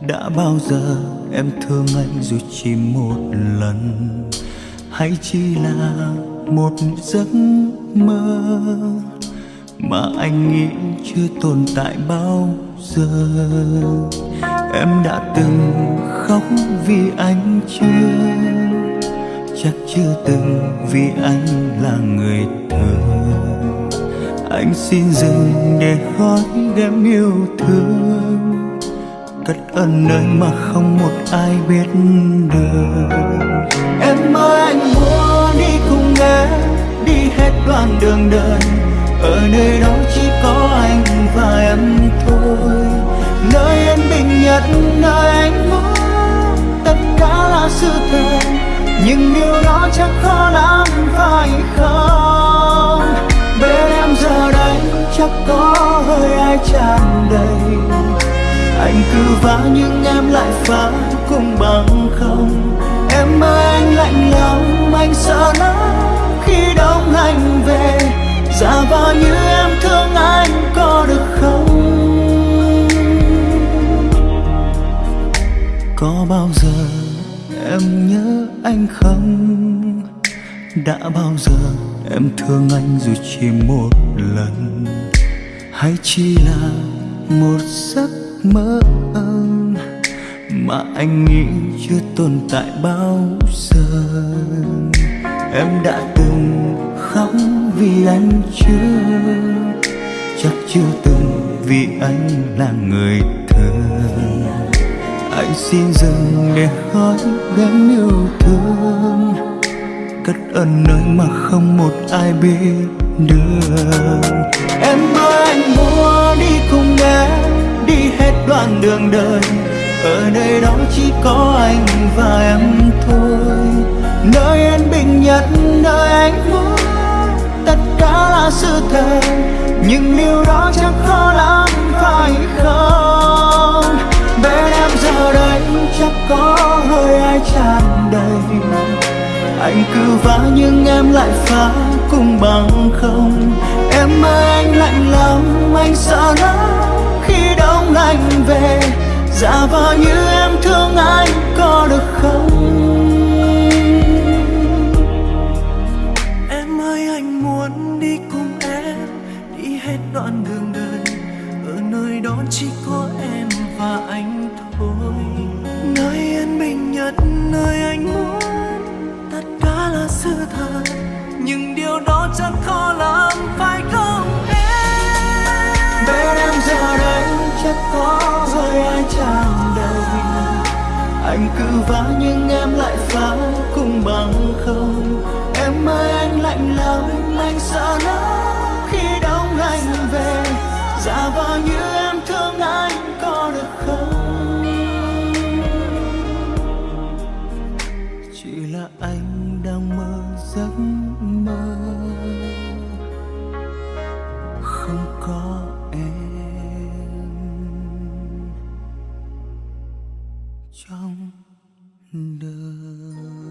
đã bao giờ em thương anh dù chỉ một lần? Hay chỉ là một giấc mơ mà anh nghĩ chưa tồn tại bao giờ? Em đã từng khóc vì anh chưa? Chắc chưa từng vì anh là người thường anh xin dừng để gói đem yêu thương. Cất ân nơi mà không một ai biết được. Em ơi, anh muốn đi cùng em, đi hết đoạn đường đời. Ở nơi đó chỉ có anh và em thôi. Nơi yên bình nhất, nơi anh muốn, tất cả là sự thật. Nhưng điều đó chắc khó lắm phải không? Chắc có hơi ai tràn đầy. Anh cứ vã nhưng em lại phá cùng bằng không. Em ơi, anh lạnh lòng, anh sợ lắm khi đông anh về. Giả vờ như em thương anh có được không? Có bao giờ em nhớ anh không? Đã bao giờ em thương anh dù chỉ một lần? Hay chỉ là một giấc mơ mà anh nghĩ chưa tồn tại bao giờ? Em đã từng khóc vì anh chưa? Chắc chưa từng vì anh là người thơ. Anh xin dừng để hỏi gánh yêu thương. Cất ơn nơi mà không một ai biết được. Con đường đời. Ở nơi đó chỉ có anh và em thôi. Nơi yên bình nhất, nơi anh muốn tất cả là sự thật. Nhưng điều đó chắc khó lắm, phải không? Bên em giờ đây chắc có hơi ai tràn đầy. Anh cứ vã nhưng em lại phá cùng bằng không. Em ơi, anh lạnh lòng anh sợ lắm vắng lạnh về. Giả vờ như em thương anh có được không? Em ơi, anh muốn đi cùng em, Đi hết đoạn đường đời. Ở nơi đó chỉ có em và anh thôi. Nơi yên bình nhất, nơi anh muốn, Tất cả là sự thật. Nhưng điều đó chắc khó lắm phải chắc có hơi ai chạm đầy anh cứ vã nhưng em lại phá cùng bằng không. Trong đời.